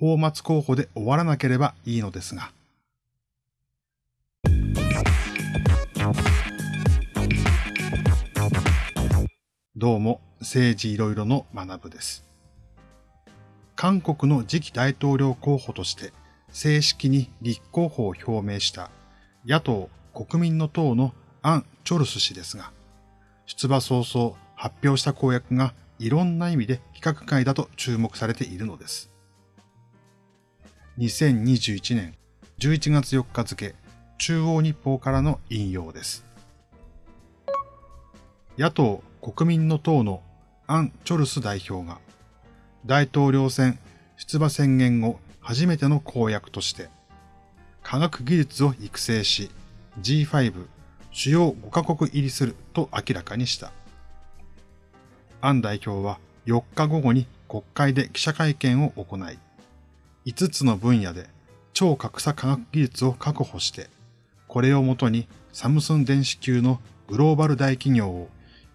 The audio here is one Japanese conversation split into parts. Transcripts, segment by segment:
泡沫候補で終わらなければいいのですが。どうも、政治いろいろの学部です。韓国の次期大統領候補として正式に立候補を表明した野党国民の党のアン・チョルス氏ですが、出馬早々発表した公約がいろんな意味で規格外だと注目されているのです。2021年11月4日付、中央日報からの引用です。野党国民の党のアン・チョルス代表が、大統領選出馬宣言後初めての公約として、科学技術を育成し、G5 主要5カ国入りすると明らかにした。アン代表は4日午後に国会で記者会見を行い、5つの分野で超格差科学技術を確保して、これをもとにサムスン電子級のグローバル大企業を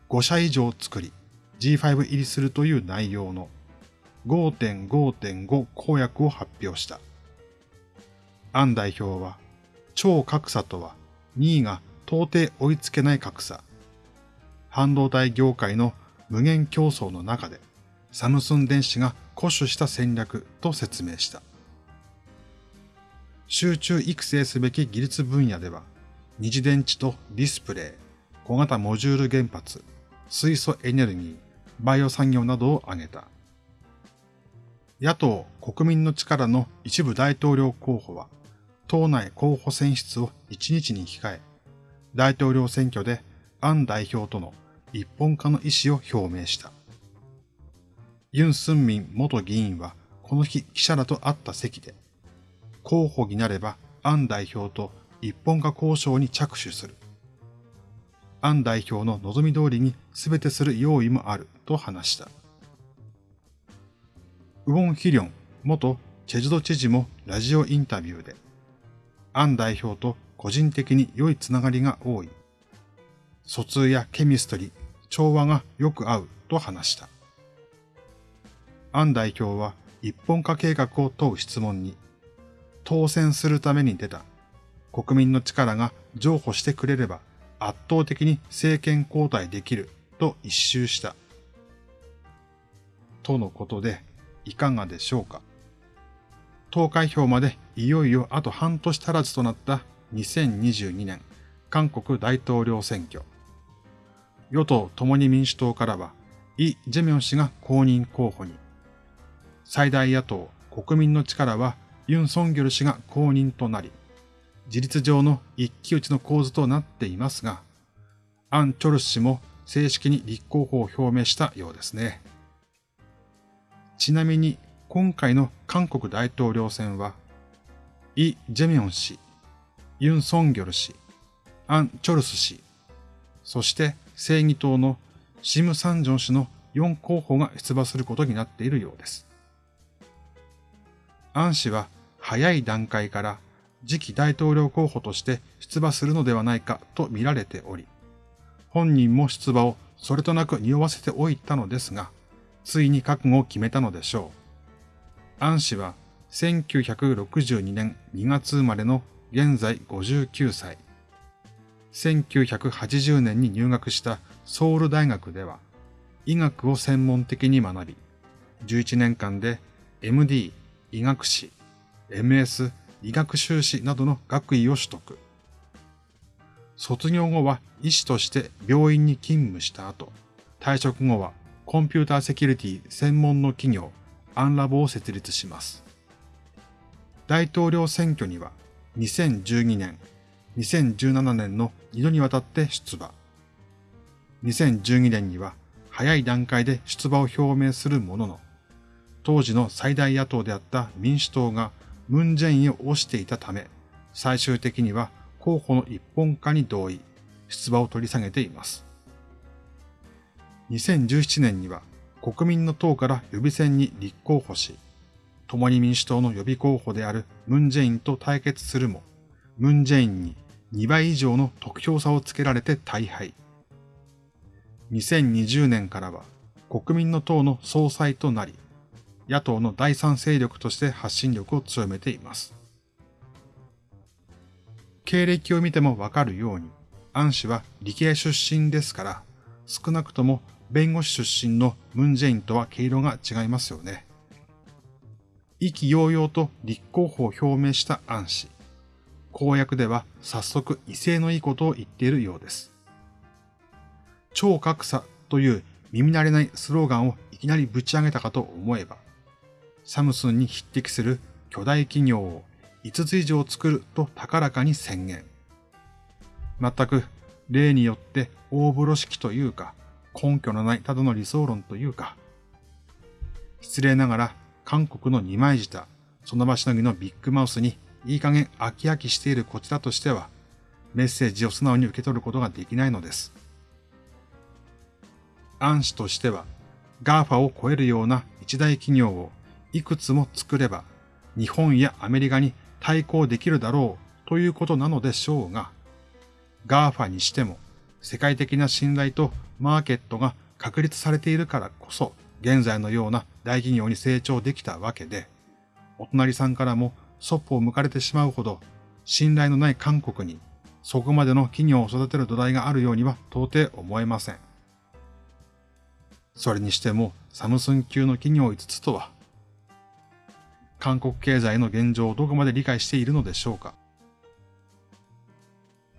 5社以上作り G5 入りするという内容の5.5.5公約を発表した。アン代表は、超格差とは2位が到底追いつけない格差。半導体業界の無限競争の中でサムスン電子が固守した戦略と説明した。集中育成すべき技術分野では、二次電池とディスプレイ、小型モジュール原発、水素エネルギー、バイオ産業などを挙げた。野党国民の力の一部大統領候補は、党内候補選出を1日に控え、大統領選挙でアン代表との一本化の意思を表明した。ユン・スンミン元議員はこの日記者らと会った席で、候補になればアン代表と一本化交渉に着手する。アン代表の望み通りに全てする用意もあると話した。ウォン・ヒリョン元チェジュド知事もラジオインタビューで、アン代表と個人的に良いつながりが多い。疎通やケミストリー、調和がよく合うと話した。アン代表は一本化計画を問う質問に、当選するために出た国民の力が譲歩してくれれば圧倒的に政権交代できると一周した。とのことで、いかがでしょうか。投開票までいよいよあと半年足らずとなった2022年韓国大統領選挙。与党共に民主党からはイ・ジェミョン氏が公認候補に。最大野党国民の力はユン・ソンギョル氏が公認となり、事実上の一騎打ちの構図となっていますが、アン・チョルス氏も正式に立候補を表明したようですね。ちなみに今回の韓国大統領選は、イ・ジェミョン氏、ユン・ソンギョル氏、アン・チョルス氏、そして正義党のシム・サンジョン氏の4候補が出馬することになっているようです。アン氏は早い段階から次期大統領候補として出馬するのではないかと見られており、本人も出馬をそれとなく匂わせておいたのですが、ついに覚悟を決めたのでしょう。アン氏は1962年2月生まれの現在59歳。1980年に入学したソウル大学では医学を専門的に学び、11年間で MD、医学士、MS、医学修士などの学位を取得。卒業後は医師として病院に勤務した後、退職後はコンピューターセキュリティ専門の企業アンラボを設立します。大統領選挙には2012年、2017年の2度にわたって出馬。2012年には早い段階で出馬を表明するものの、当時の最大野党であった民主党がムン・ジェインを推していたため、最終的には候補の一本化に同意、出馬を取り下げています。2017年には国民の党から予備選に立候補し、共に民主党の予備候補であるムン・ジェインと対決するも、ムン・ジェインに2倍以上の得票差をつけられて大敗。2020年からは国民の党の総裁となり、野党の第三勢力として発信力を強めています。経歴を見てもわかるように、アン氏は理系出身ですから、少なくとも弁護士出身のムンジェインとは毛色が違いますよね。意気揚々と立候補を表明したアン氏。公約では早速威勢のいいことを言っているようです。超格差という耳慣れないスローガンをいきなりぶち上げたかと思えば、サムスンに匹敵する巨大企業を5つ以上作ると高らかに宣言。全く例によって大風呂敷というか、根拠のないただの理想論というか、失礼ながら韓国の二枚舌、その場しのぎのビッグマウスにいい加減飽き飽きしているこちらとしては、メッセージを素直に受け取ることができないのです。暗視としては、GAFA を超えるような一大企業をいくつも作れば、日本やアメリカに対抗できるだろうということなのでしょうが、GAFA にしても世界的な信頼とマーケットが確立されているからこそ、現在のような大企業に成長できたわけで、お隣さんからもそっぽを向かれてしまうほど、信頼のない韓国に、そこまでの企業を育てる土台があるようには到底思えません。それにしても、サムスン級の企業5つとは、韓国経済の現状をどこまで理解しているのでしょうか？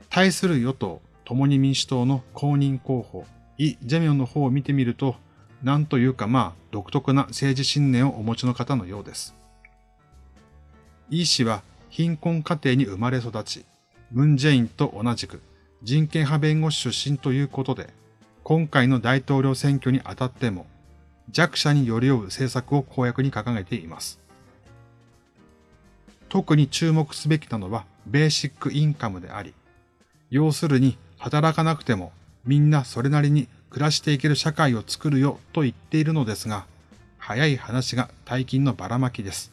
対する与党、共に民主党の公認候補、イ・ジェミョンの方を見てみると、なんというかまあ独特な政治信念をお持ちの方のようです。イ氏は貧困家庭に生まれ育ち、ムン・ジェインと同じく人権派弁護士出身ということで、今回の大統領選挙にあたっても弱者に寄り添う政策を公約に掲げています。特に注目すべきなのはベーシックインカムであり、要するに働かなくてもみんなそれなりに暮らしていける社会を作るよと言っているのですが、早い話が大金のばらまきです。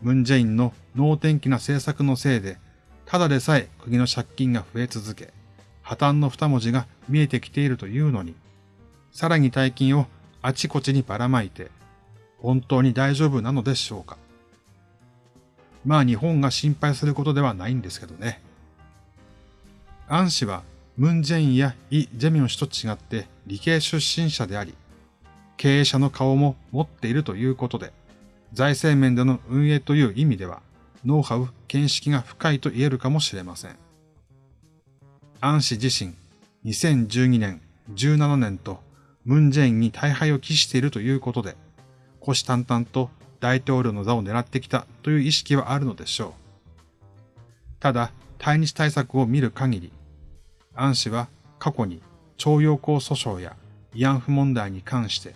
ムンジェインの能天気な政策のせいで、ただでさえ国の借金が増え続け、破綻の二文字が見えてきているというのに、さらに大金をあちこちにばらまいて、本当に大丈夫なのでしょうか。まあ日本が心配することではないんですけどね。アン氏はムン・ジェインやイ・ジェミョン氏と違って理系出身者であり、経営者の顔も持っているということで、財政面での運営という意味では、ノウハウ、見識が深いと言えるかもしれません。アン氏自身、2012年、17年と、ムン・ジェインに大敗を期しているということで、虎視眈々と大統領の座を狙ってきたという意識はあるのでしょう。ただ、対日対策を見る限り、アン氏は過去に徴用工訴訟や慰安婦問題に関して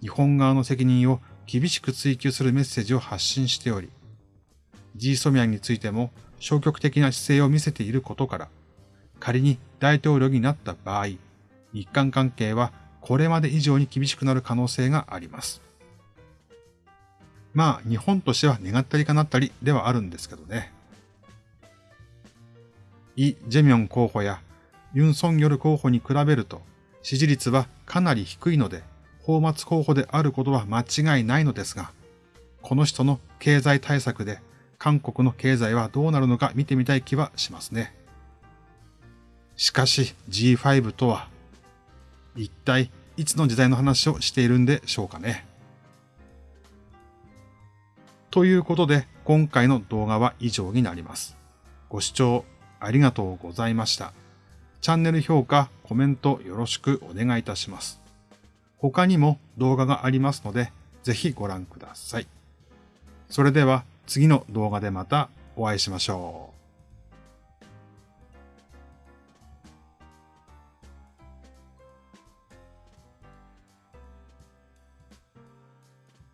日本側の責任を厳しく追及するメッセージを発信しており、ジーソミャンについても消極的な姿勢を見せていることから、仮に大統領になった場合、日韓関係はこれまで以上に厳しくなる可能性があります。まあ、日本としては願ったりかなったりではあるんですけどね。イ・ジェミョン候補やユン・ソンギョル候補に比べると支持率はかなり低いので、法末候補であることは間違いないのですが、この人の経済対策で韓国の経済はどうなるのか見てみたい気はしますね。しかし G5 とは、一体いつの時代の話をしているんでしょうかね。ということで今回の動画は以上になります。ご視聴ありがとうございました。チャンネル評価、コメントよろしくお願いいたします。他にも動画がありますので、ぜひご覧ください。それでは次の動画でまたお会いしましょう。